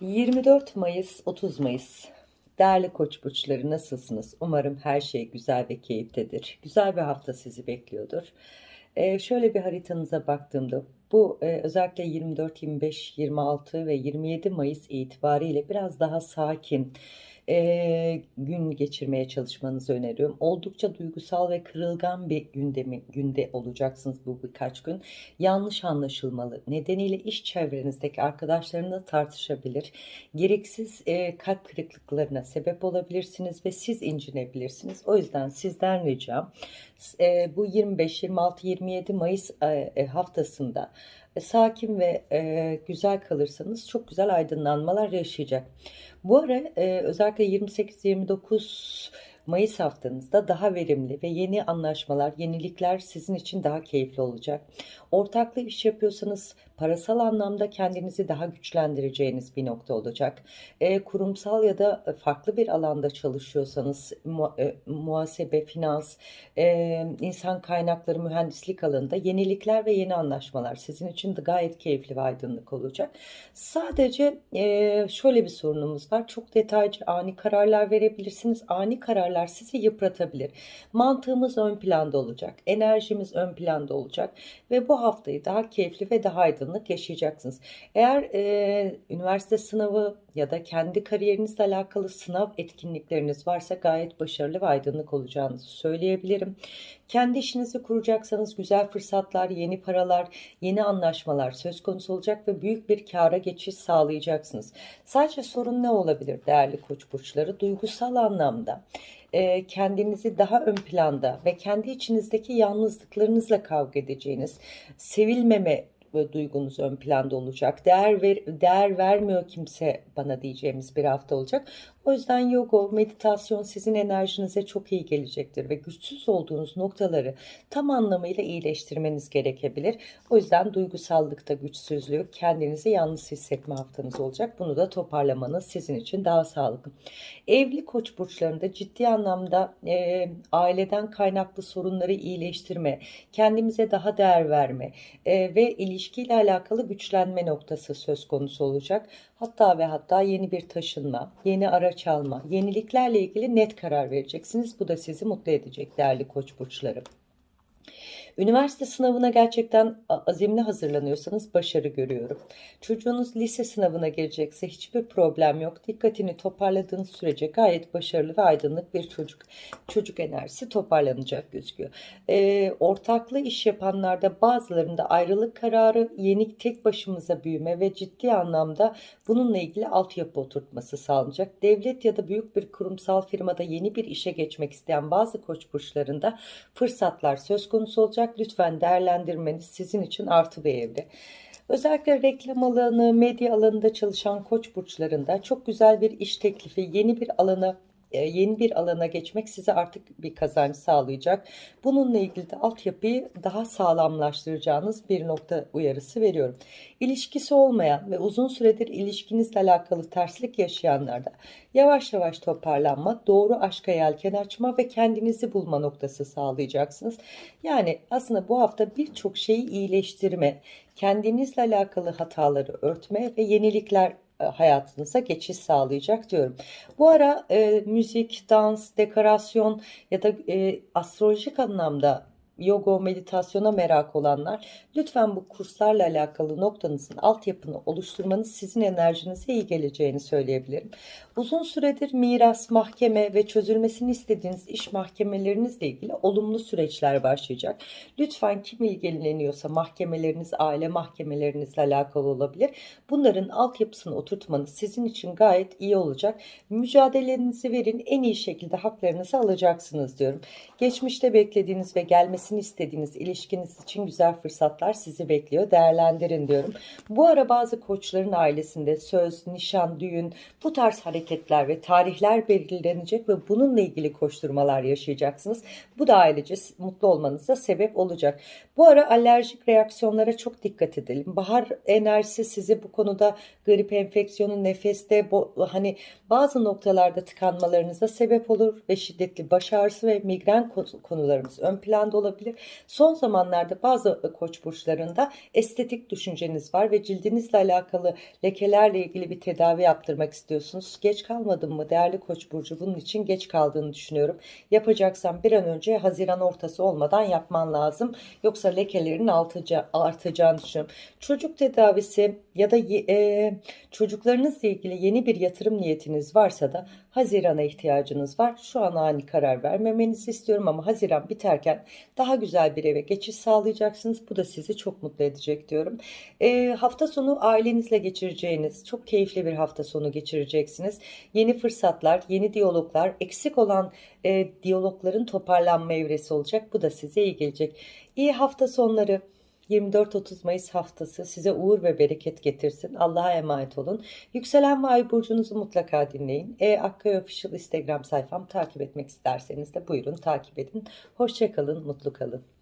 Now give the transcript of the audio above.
24 Mayıs 30 Mayıs Değerli koç burçları nasılsınız? Umarım her şey güzel ve keyiftedir. Güzel bir hafta sizi bekliyordur. Ee, şöyle bir haritanıza baktığımda bu e, özellikle 24, 25, 26 ve 27 Mayıs itibariyle biraz daha sakin, e, gün geçirmeye çalışmanızı öneriyorum. Oldukça duygusal ve kırılgan bir gündemi, günde olacaksınız bu birkaç gün. Yanlış anlaşılmalı. Nedeniyle iş çevrenizdeki arkadaşlarınla tartışabilir. Gereksiz e, kalp kırıklıklarına sebep olabilirsiniz ve siz incinebilirsiniz. O yüzden sizden ricam e, bu 25, 26, 27 Mayıs e, haftasında e, sakin ve e, güzel kalırsanız çok güzel aydınlanmalar yaşayacak. Bu ara e, özellikle 28-29 Mayıs haftanızda daha verimli ve yeni anlaşmalar, yenilikler sizin için daha keyifli olacak. Ortaklı iş yapıyorsanız parasal anlamda kendinizi daha güçlendireceğiniz bir nokta olacak. E, kurumsal ya da farklı bir alanda çalışıyorsanız mu, e, muhasebe, finans, e, insan kaynakları, mühendislik alanında yenilikler ve yeni anlaşmalar sizin için de gayet keyifli ve aydınlık olacak. Sadece e, şöyle bir sorunumuz var. Çok detaycı ani kararlar verebilirsiniz. Ani kararlar sizi yıpratabilir. Mantığımız ön planda olacak. Enerjimiz ön planda olacak. Ve bu haftayı daha keyifli ve daha aydınlık yaşayacaksınız. Eğer e, üniversite sınavı ya da kendi kariyerinizle alakalı sınav etkinlikleriniz varsa gayet başarılı ve aydınlık olacağınızı söyleyebilirim. Kendi işinizi kuracaksanız güzel fırsatlar, yeni paralar, yeni anlaşmalar söz konusu olacak ve büyük bir kâra geçiş sağlayacaksınız. Sadece sorun ne olabilir değerli koç burçları? Duygusal anlamda e, kendinizi daha ön planda ve kendi içinizdeki yalnızlıklarınızla kavga edeceğiniz, sevilmeme duygunuz ön planda olacak. Değer ver, değer vermiyor kimse bana diyeceğimiz bir hafta olacak. O yüzden yoga, meditasyon sizin enerjinize çok iyi gelecektir ve güçsüz olduğunuz noktaları tam anlamıyla iyileştirmeniz gerekebilir. O yüzden duygusallıkta güçsüzlüğü, kendinizi yalnız hissetme haftanız olacak. Bunu da toparlamanız sizin için daha sağlıklı. Evli koç burçlarında ciddi anlamda e, aileden kaynaklı sorunları iyileştirme, kendimize daha değer verme e, ve ilişkiyle alakalı güçlenme noktası söz konusu olacak. Hatta ve hatta yeni bir taşınma, yeni araç alma, yeniliklerle ilgili net karar vereceksiniz. Bu da sizi mutlu edecek değerli koç burçları. Üniversite sınavına gerçekten azimli hazırlanıyorsanız başarı görüyorum. Çocuğunuz lise sınavına gelecekse hiçbir problem yok. Dikkatini toparladığınız sürece gayet başarılı ve aydınlık bir çocuk çocuk enerjisi toparlanacak gözüküyor. E, ortaklı iş yapanlarda bazılarında ayrılık kararı, yeni tek başımıza büyüme ve ciddi anlamda bununla ilgili altyapı oturtması sağlanacak. Devlet ya da büyük bir kurumsal firmada yeni bir işe geçmek isteyen bazı koç burçlarında fırsatlar söz konusu olacak olacak. Lütfen değerlendirmeniz sizin için artı bir evre. Özellikle reklam alanı, medya alanında çalışan koç burçlarında çok güzel bir iş teklifi, yeni bir alana yeni bir alana geçmek size artık bir kazanç sağlayacak. Bununla ilgili de altyapıyı daha sağlamlaştıracağınız bir nokta uyarısı veriyorum. İlişkisi olmayan ve uzun süredir ilişkinizle alakalı terslik yaşayanlarda yavaş yavaş toparlanma, doğru aşka yelken açma ve kendinizi bulma noktası sağlayacaksınız. Yani aslında bu hafta birçok şeyi iyileştirme, kendinizle alakalı hataları örtme ve yenilikler e, hayatınıza geçiş sağlayacak diyorum. Bu ara e, müzik, dans, dekorasyon ya da e, astrolojik anlamda yoga, meditasyona merak olanlar lütfen bu kurslarla alakalı noktanızın altyapını oluşturmanız sizin enerjinize iyi geleceğini söyleyebilirim. Uzun süredir miras, mahkeme ve çözülmesini istediğiniz iş mahkemelerinizle ilgili olumlu süreçler başlayacak. Lütfen kim ilgileniyorsa mahkemeleriniz, aile mahkemelerinizle alakalı olabilir. Bunların altyapısını oturtmanız sizin için gayet iyi olacak. Mücadelenizi verin en iyi şekilde haklarınızı alacaksınız diyorum. Geçmişte beklediğiniz ve gelmesi gelmesini istediğiniz ilişkiniz için güzel fırsatlar sizi bekliyor. Değerlendirin diyorum. Bu ara bazı koçların ailesinde söz, nişan, düğün bu tarz hareketler ve tarihler belirlenecek ve bununla ilgili koşturmalar yaşayacaksınız. Bu da ailece mutlu olmanıza sebep olacak. Bu ara alerjik reaksiyonlara çok dikkat edelim. Bahar enerjisi sizi bu konuda grip enfeksiyonu, nefeste hani bazı noktalarda tıkanmalarınıza sebep olur ve şiddetli baş ağrısı ve migren konularımız ön planda olabilir olabilir. Son zamanlarda bazı e, koç burçlarında estetik düşünceniz var ve cildinizle alakalı lekelerle ilgili bir tedavi yaptırmak istiyorsunuz. Geç kalmadım mı değerli koç burcu? Bunun için geç kaldığını düşünüyorum. Yapacaksan bir an önce Haziran ortası olmadan yapman lazım. Yoksa lekelerin altıca, artacağını düşünüyorum. Çocuk tedavisi ya da e, çocuklarınızla ilgili yeni bir yatırım niyetiniz varsa da Haziran'a ihtiyacınız var. Şu an ani karar vermemenizi istiyorum ama Haziran biterken daha güzel bir eve geçiş sağlayacaksınız. Bu da sizi çok mutlu edecek diyorum. E, hafta sonu ailenizle geçireceğiniz çok keyifli bir hafta sonu geçireceksiniz. Yeni fırsatlar, yeni diyaloglar, eksik olan e, diyalogların toparlanma evresi olacak. Bu da size iyi gelecek. İyi hafta sonları. 24-30 Mayıs haftası size uğur ve bereket getirsin. Allah'a emanet olun. Yükselen ve ay burcunuzu mutlaka dinleyin. E Akkaya Official Instagram sayfam takip etmek isterseniz de buyurun takip edin. Hoşçakalın, mutlu kalın.